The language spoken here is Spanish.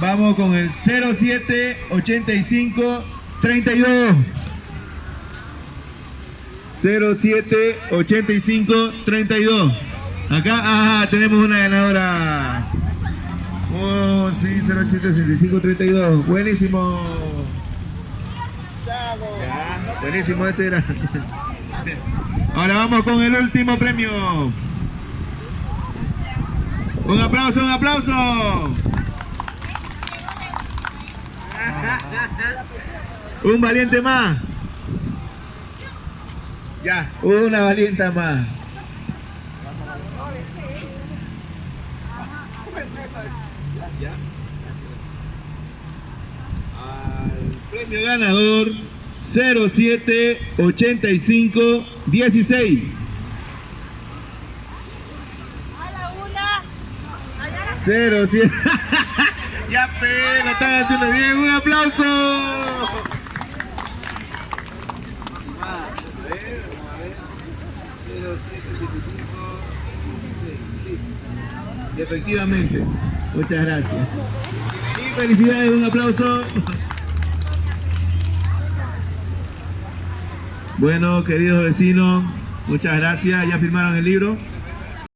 Vamos con el 0785 32. 0785 32. Acá, ajá, tenemos una ganadora. Oh, sí, 0785 32. Buenísimo. Ya, buenísimo ese era. Ahora vamos con el último premio. Un aplauso, un aplauso. Un valiente más. Ya, una valiente más. Al premio ganador 0785 16. A la una. Allá la 07 Ya pe, lo están haciendo bien, un aplauso. Efectivamente, muchas gracias. Y felicidades, un aplauso. Bueno, queridos vecinos, muchas gracias. ¿Ya firmaron el libro?